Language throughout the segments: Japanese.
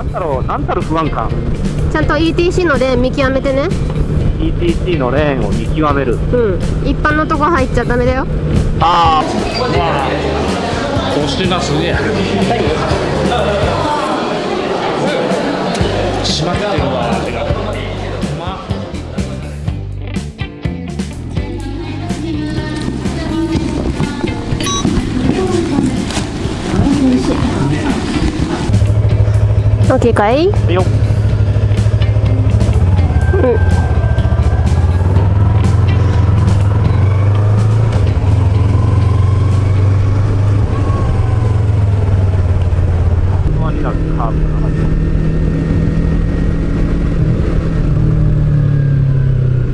なんだろうなんだろう不安感。ちゃんと ETC のレーン見極めてね。ETC のレーンを見極める。うん。一般のとこ入っちゃダメだよ。あこうしてますねオッケーかいあよ。ふん。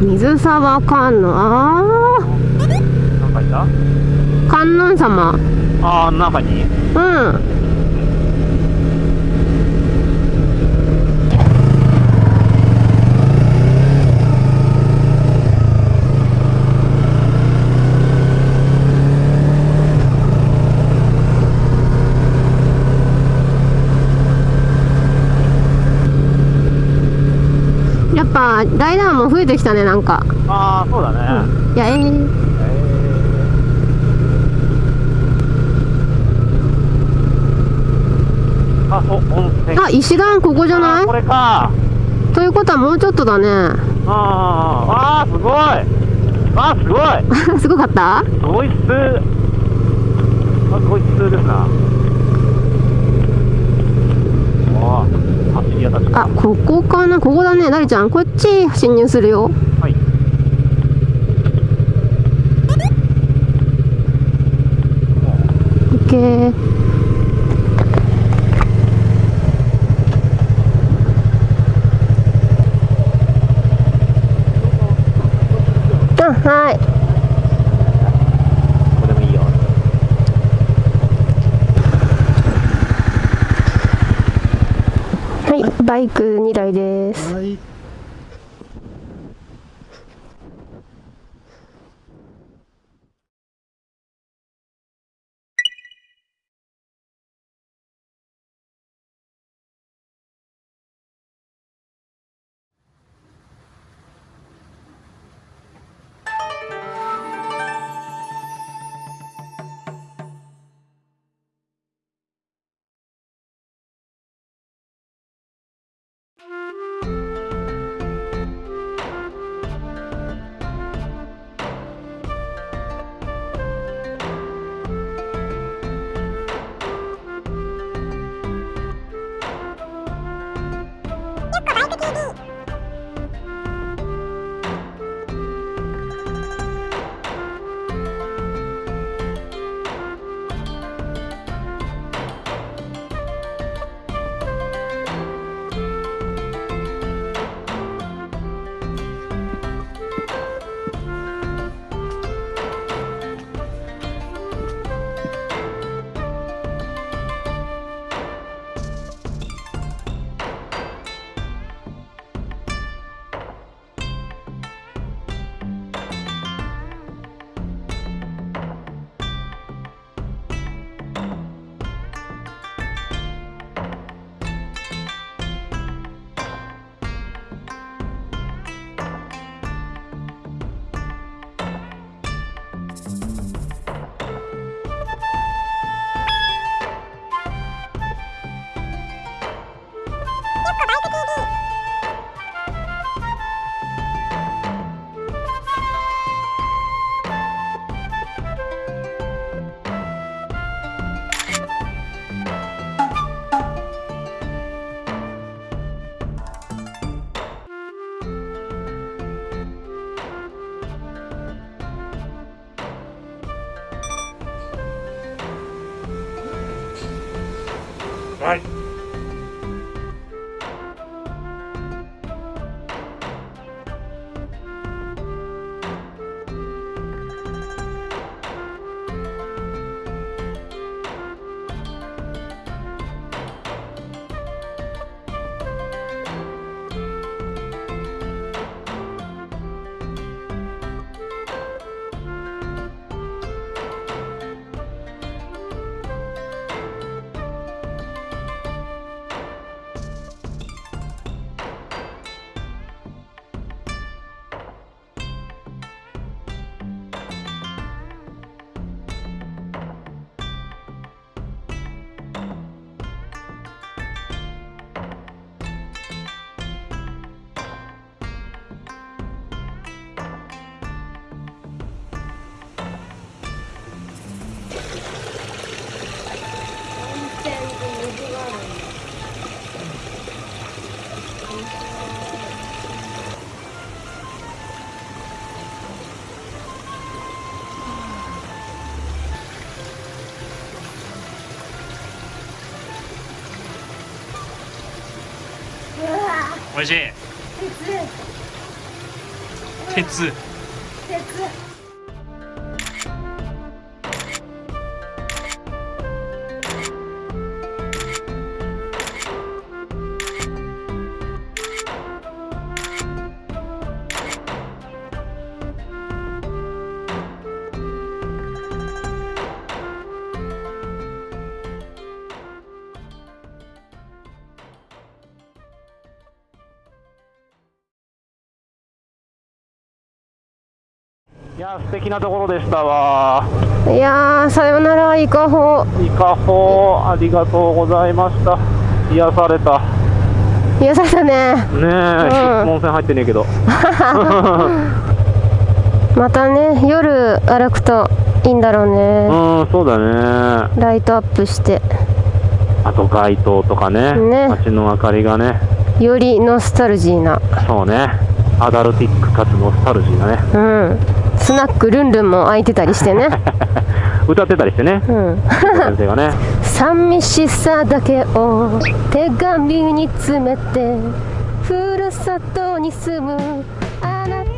水沢観音あ観音様。ああ中に？うんっぱライダーも増えてきたねなんか。ああそうだね、いやえー。あお温泉。あ石段ここじゃない？あーこれか。ということはもうちょっとだね。あーあーすごい。あーすごい。すごかった？すごいっす。あすごいっすですなあここかな？ここだね。なりちゃんこっち侵入するよ。はい。オッケーあはいこれもいいよはいバイク2台です。はい All right. しい。鉄いや素敵なところでしたわ。いやーさよならイカホイカホありがとうございました。癒された。癒されたね。ねえ、うん。温泉入ってねえけど。またね夜歩くといいんだろううねんそうだね。ライトアップして。あと街灯とかね。ね。街の明かりがね。よりノスタルジーな。そうね。アダルティックかつノスタルジーなね。うんスナックルンルンも開いてたりしてね。歌ってたりしてね。うん。先生がね。寂しさだけを手紙に詰めてふるさとに住むあなた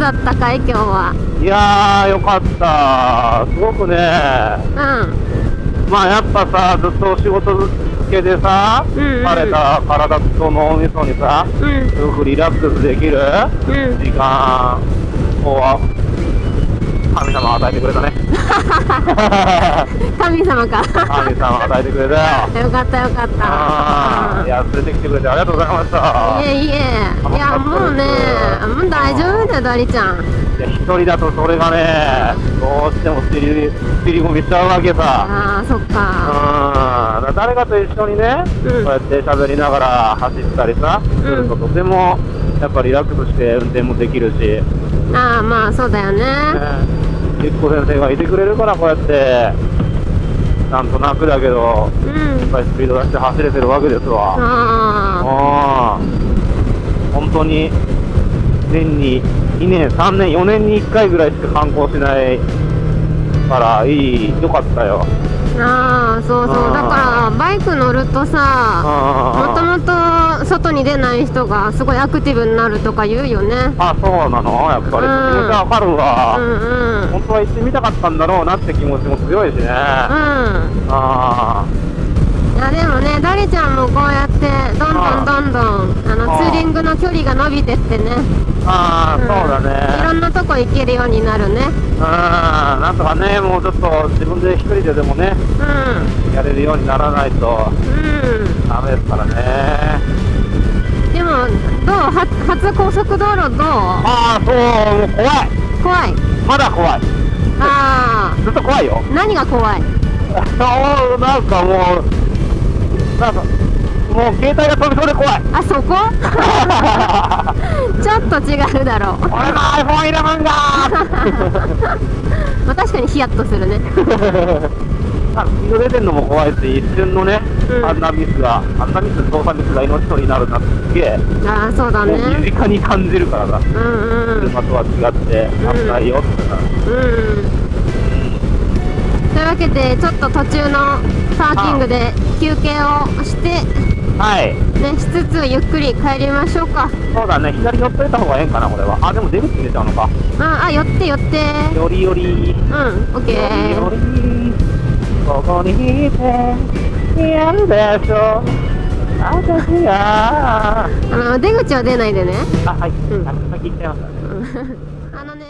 だったかい今日は？いやーよかった。すごくね。うん。まあやっぱさずっと仕事漬けでさうんうん。疲れた体と脳みそにさうん。すごくリラックスできるうん。時間を神様与えてくれたね。神様か。神様与えてくれたよ。よかったよかった。いや連れてきてくれてありがとうございました。いえいえ。いやもうねもう大丈夫だよダリちゃん。いや一人だとそれがねどうしても尻尻込みしちゃうわけさ。ああそっか。うん。誰かと一緒にね、うん。こうやって喋りながら走ったりさ、するととてもやっぱリラックスして運転もできるし、ああまあそうだよね。ねゆっこ先生がいてくれるからこうやってなんとなくだけどやっうんぱりスピード出して走れてるわけですわ。あうん。本当に年に2年3年4年に1回ぐらいしか観光しないからいいよかったよ。あああそうそう。だからバイク乗るとさもとももと外に出ない人がすごいアクティブになるとか言うよね。あそうなの？やっぱり。気うん。持ちわかるわ、うんうん。本当は行ってみたかったんだろうなって気持ちも強いしね、うん。あいやでもねダリちゃんもこうやってどんどんどんどんあのツーリングの距離が伸びてってね。ーあー、そうだいろんねなとこ行けるようになるね。うん。なんとかねもうちょっと自分で一人ででもねうやれるようにならないとんうん。ダメですからねどう？は初高速道路どう？ああそうもう怖い。怖い。まだ怖い。あずっと怖いよ。あ何が怖い？そうなんかもうなんかもう携帯が飛びそうで怖い。あそこ？ちょっと違うだろう。俺の iPhone11 が まあ確かにヒヤッとするね あスピード出てんのも怖いし一瞬のね、うん。あんなミスがあんなミス操作ミスが命取りになるなって。すげえああそうだね。もう身近に感じるからさ。うんうん。車とは違って危ないよってさ、うん。というわけでちょっと途中のパーキングで休憩をしてはい。ねしつつゆっくり帰りましょうか。そうだね。左寄っといた方がええんかなこれは。あでも出口に出ちゃうのか。ああ寄って寄って。よりより。うんオッケよりよーりここにいてやるでしょ。私が。あの出口は出ないでね。あはい、うん。先行っちゃいましたねうん